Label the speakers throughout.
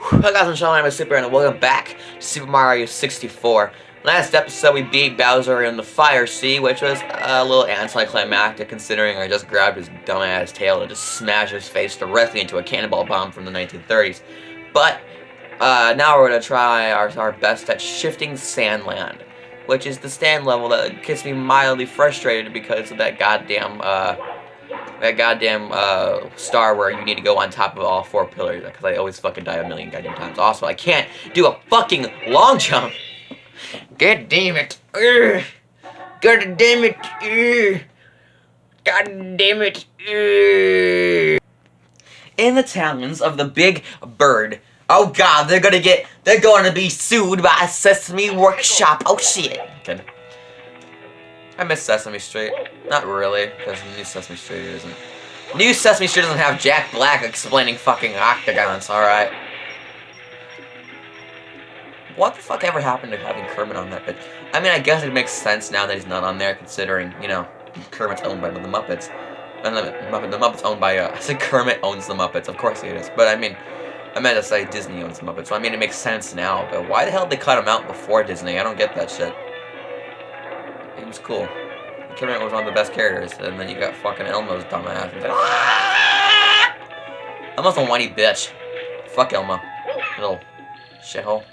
Speaker 1: Hello guys, I'm Sean, I'm a Super, and welcome back to Super Mario 64. Last episode, we beat Bowser in the Fire Sea, which was a little anticlimactic considering I just grabbed his dumbass tail and just smashed his face directly into a cannonball bomb from the 1930s. But, uh, now we're gonna try our, our best at Shifting Sandland, which is the stand level that gets me mildly frustrated because of that goddamn, uh, that goddamn uh, star where you need to go on top of all four pillars because I always fucking die a million goddamn times. Also, I can't do a fucking long jump. God damn it. Urgh. God damn it. Urgh. God damn it. Urgh. In the talons of the big bird. Oh god, they're gonna get, they're gonna be sued by Sesame Workshop. Oh shit. Okay. I miss Sesame Street. Not really, because New Sesame Street isn't. New Sesame Street doesn't have Jack Black explaining fucking octagons, alright? What the fuck ever happened to having Kermit on that? But I mean, I guess it makes sense now that he's not on there, considering, you know, Kermit's owned by the Muppets. And the, Muppet, the Muppets owned by, uh, I said Kermit owns the Muppets, of course he is. But I mean, I meant to say Disney owns the Muppets, so I mean, it makes sense now. But why the hell did they cut him out before Disney? I don't get that shit. Was cool. Kermit was one of the best characters, and then you got fucking Elmo's dumbass. "Ah!" Elmo's a whiny bitch. Fuck Elmo. Little shithole.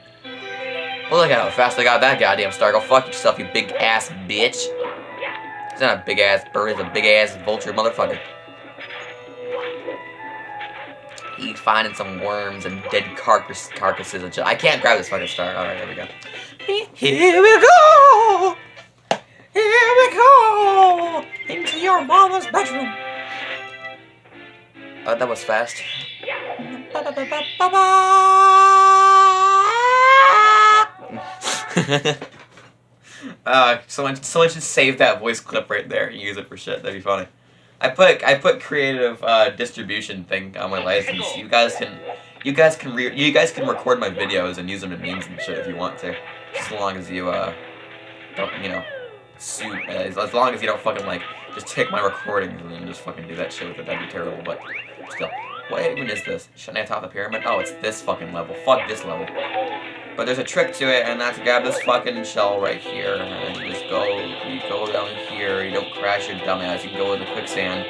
Speaker 1: Well, look at how fast I got that goddamn star. Go fuck yourself, you big ass bitch. He's not a big ass bird, he's a big ass vulture motherfucker. He's finding some worms and dead carcass carcasses and shit. I can't grab this fucking star. Alright, there we go. Here we go! Here we go! Into your mama's bedroom! Oh, that was fast. uh, someone, someone should save that voice clip right there and use it for shit. That'd be funny. I put I put creative uh, distribution thing on my license. You guys can you guys can re you guys can record my videos and use them in memes and shit if you want to, just as long as you uh don't you know suit as, as long as you don't fucking like just take my recordings and then just fucking do that shit with it. That'd be terrible. But still, what even is this? Shouldn't I top the pyramid? Oh, it's this fucking level. Fuck this level. But there's a trick to it, and that's grab this fucking shell right here, and you just go, you go down here, you don't crash your dumbass, you can go into quicksand,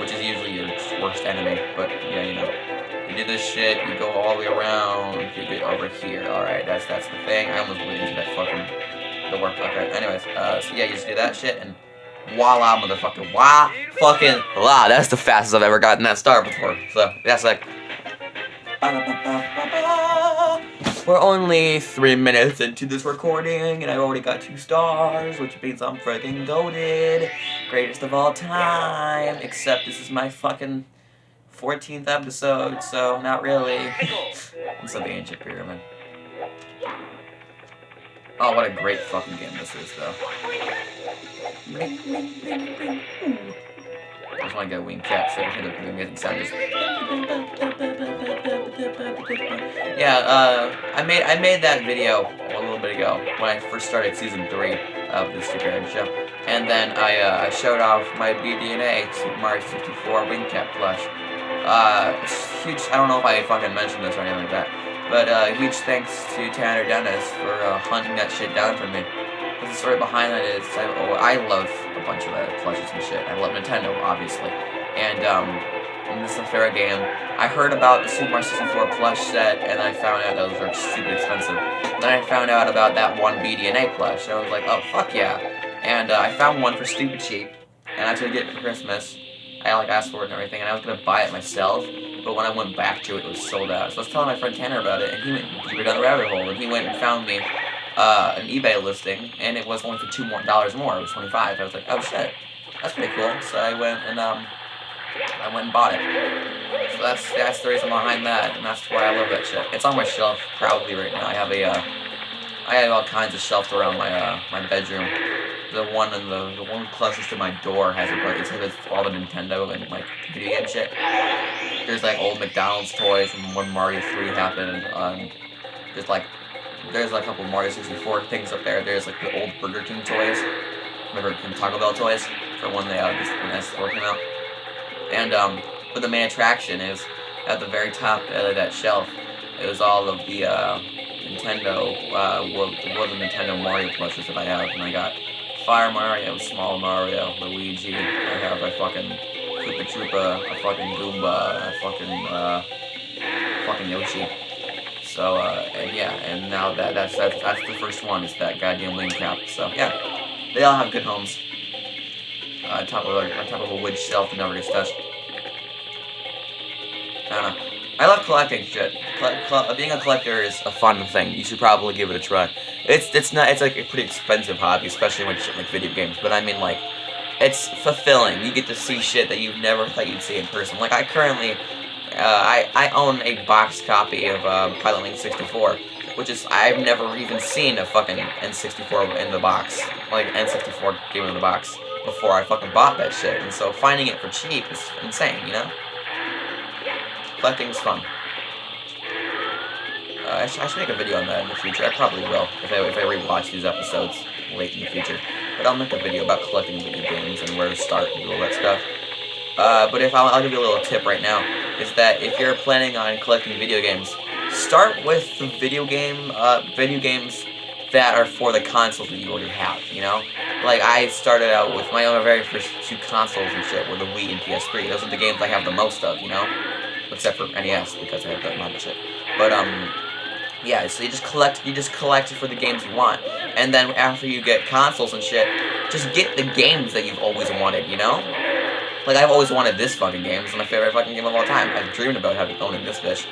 Speaker 1: which is usually your worst enemy, but yeah, you know. You do this shit, you go all the way around, you get over here, alright, that's that's the thing, I almost went into that fucking door, okay, anyways, uh, so yeah, you just do that shit, and voila, motherfucker, wah, fucking, la, that's the fastest I've ever gotten that star before, so, that's like, we're only three minutes into this recording, and I've already got two stars, which means I'm freaking goaded. Greatest of all time, except this is my fucking 14th episode, so not really. What's up, the Ancient Pyramid? Oh, what a great fucking game this is, though. I just want to get wing cap so I can hear the amazing sound. Just... Yeah, uh, I made I made that video a little bit ago when I first started season three of the Super show, and then I uh, I showed off my BD&A Super Mario 64 wing cap plush. Uh, huge. I don't know if I fucking mentioned this or anything like that, but uh, huge thanks to Tanner Dennis for uh, hunting that shit down for me. Because the story behind that is I, oh, I love a bunch of uh, plushes and shit. I love Nintendo, obviously, and um, and this is a fair game. I heard about the Super Mario 64 plush set, and I found out those are super expensive. Then I found out about that one BD&A plush, and I was like, oh, fuck yeah. And uh, I found one for stupid cheap, and I get it for Christmas. I like asked for it and everything, and I was gonna buy it myself, but when I went back to it, it was sold out. So I was telling my friend Tanner about it, and he went deeper down the rabbit hole, and he went and found me uh, an eBay listing, and it was only for two more dollars more. It was 25. I was like, oh shit, that's pretty cool. So I went and um, I went and bought it. So that's that's the reason behind that, and that's why I love that shit. It's on my shelf proudly right now. I have a uh, I have all kinds of shelves around my uh, my bedroom. The one in the the one closest to my door has a it's, it's all the Nintendo and like video game shit. There's like old McDonald's toys from when Mario 3 happened. Um, there's like there's a couple Mario 64 things up there. There's like the old Burger King toys. Remember Taco Bell toys for when they uh, when S4 came out. And um, but the main attraction is at the very top of that shelf It was all of the uh, Nintendo uh, World of Nintendo Mario plushes that I have, and I got Fire Mario, Small Mario, Luigi. I have a fucking Koopa Troopa, a fucking Goomba, a fucking uh, fucking Yoshi. So uh, and yeah, and now that that's, that's that's the first one. Is that goddamn wing cap. So yeah, they all have good homes. Uh, on top of a, on top of a wood shelf that never gets touched. I don't know. I love collecting shit. being a collector is a fun thing. You should probably give it a try. It's it's not it's like a pretty expensive hobby, especially when shit like video games. But I mean like, it's fulfilling. You get to see shit that you've never thought you'd see in person. Like I currently, uh, I I own a box copy of uh, Pilot Wing 64, which is I've never even seen a fucking N64 in the box, like N64 game in the box before I fucking bought that shit. And so finding it for cheap is insane, you know. Collecting's fun. I, sh I, should make a video on that in the future. I probably will, if I, if I rewatch these episodes late in the future. But I'll make a video about collecting video games and where to start and all that stuff. Uh, but if I'll, I'll give you a little tip right now, is that if you're planning on collecting video games, start with the video game, uh, video games that are for the consoles that you already have, you know? Like, I started out with my own very first two consoles and shit were the Wii and PS3. Those are the games I have the most of, you know? except for NES because I have that mod shit. But um, yeah. So you just collect, you just collect it for the games you want, and then after you get consoles and shit, just get the games that you've always wanted. You know. Like, I've always wanted this fucking game. It's my favorite fucking game of all time. I've dreamed about having owning this bitch.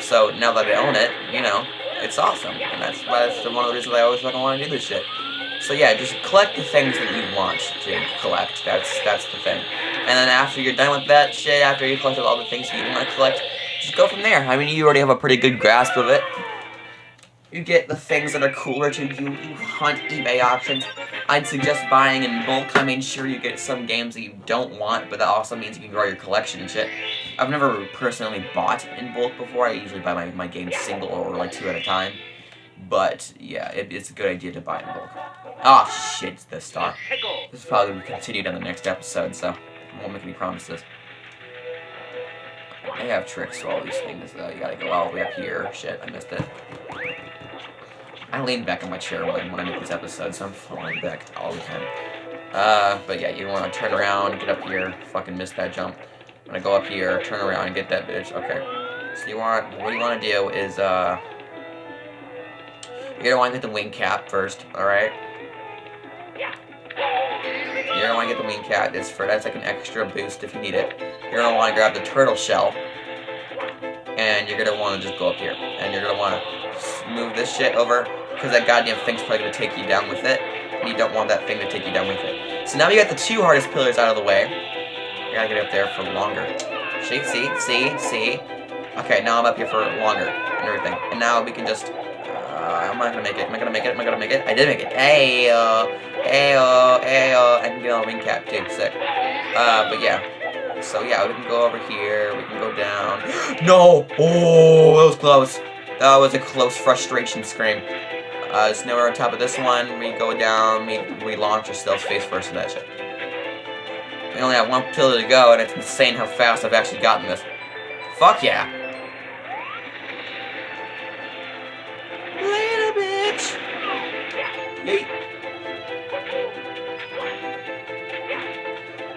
Speaker 1: So, now that I own it, you know, it's awesome. And that's why that's one of the reasons I always fucking want to do this shit. So yeah, just collect the things that you want to collect. That's that's the thing. And then after you're done with that shit, after you collected all the things that you want to collect, just go from there. I mean, you already have a pretty good grasp of it. You get the things that are cooler to you. You hunt eBay options. I'd suggest buying in bulk. I mean, sure, you get some games that you don't want, but that also means you can grow your collection and shit. I've never personally bought in bulk before. I usually buy my, my games single or like two at a time. But, yeah, it, it's a good idea to buy in bulk. Oh, shit, this star. This will probably be continued on the next episode, so I won't make any promises. I have tricks to all these things, though. You gotta go all the way up here. Shit, I missed it. I lean back in my chair when, when I make these episodes, so I'm falling back all the time. Uh, but yeah, you want to turn around, get up here, fucking miss that jump. I'm gonna go up here, turn around, and get that bitch. Okay. So you want, what you want to do is, uh, you're gonna want to get the wing cap first, alright? Yeah. You're gonna want to get the wing cap. It's for that's like an extra boost if you need it. You're gonna want to grab the turtle shell, and you're gonna want to just go up here, and you're gonna want to move this shit over because that goddamn thing's probably gonna take you down with it, and you don't want that thing to take you down with it. So now you got the two hardest pillars out of the way. You gotta get up there for longer. See, see, see, see. Okay, now I'm up here for longer and everything, and now we can just uh, I'm not gonna make it. Am I gonna make it? Am I gonna make it? I did make it. Uh, hey, uh, I can get on a wing cap too. Sick. Uh, but yeah. So yeah, we can go over here. We can go down. no! Oh, that was close. That was a close frustration scream. Uh, we're on top of this one. We go down. We we launch ourselves face first in that shit. We only have one pillar to go, and it's insane how fast I've actually gotten this. Fuck yeah.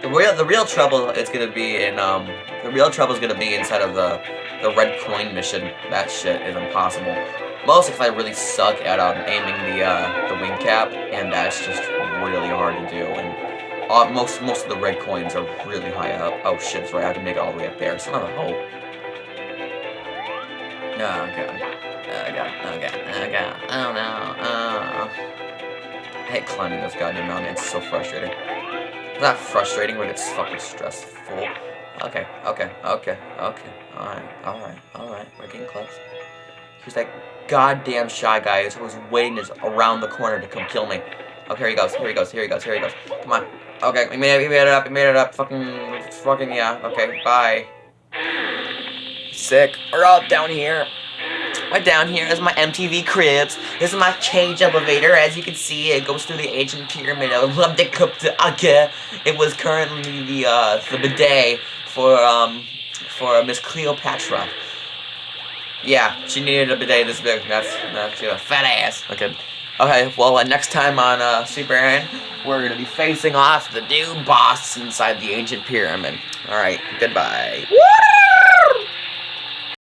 Speaker 1: The real the real trouble is gonna be in um the real trouble is gonna be inside of the the red coin mission. That shit is impossible. Mostly because I really suck at um, aiming the uh, the wing cap, and that's just really hard to do. And uh, most most of the red coins are really high up. Oh shit, that's right. I have to make it all the way up there. Son of a hoe. Oh god. Oh god. Oh god. Oh god. Oh no. Oh. I hate climbing those goddamn mountains. It's so frustrating. It's not frustrating, but it's fucking stressful. Okay, okay, okay, okay. Alright, alright, alright. We're getting close. He's that goddamn shy guy who's waiting just around the corner to come kill me. Oh, here he goes, here he goes, here he goes, here he goes. Come on. Okay, we made it, we made it up, we made it up. Fucking, fucking, yeah. Okay, bye. Sick. We're all down here. Right down here is my MTV Cribs. This is my cage elevator. As you can see, it goes through the ancient pyramid of Lumdekupta It was currently the uh, the bidet for um for Miss Cleopatra. Yeah, she needed a bidet this big. That's, that's she a fat ass. Okay. Okay, well, uh, next time on uh, Super Aaron, we're going to be facing off the new boss inside the ancient pyramid. Alright, goodbye.